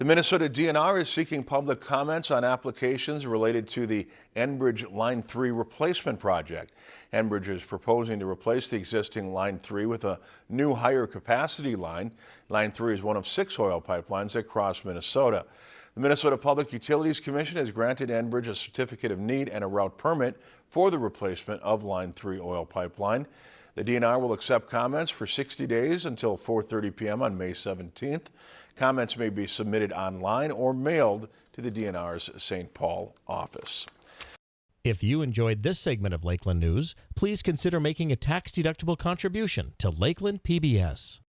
The Minnesota DNR is seeking public comments on applications related to the Enbridge Line 3 replacement project. Enbridge is proposing to replace the existing Line 3 with a new higher capacity line. Line 3 is one of six oil pipelines that cross Minnesota. The Minnesota Public Utilities Commission has granted Enbridge a certificate of need and a route permit for the replacement of Line 3 oil pipeline. The DNR will accept comments for 60 days until 4.30 p.m. on May 17th. Comments may be submitted online or mailed to the DNR's St. Paul office. If you enjoyed this segment of Lakeland News, please consider making a tax-deductible contribution to Lakeland PBS.